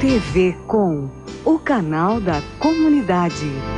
TV Com, o canal da comunidade.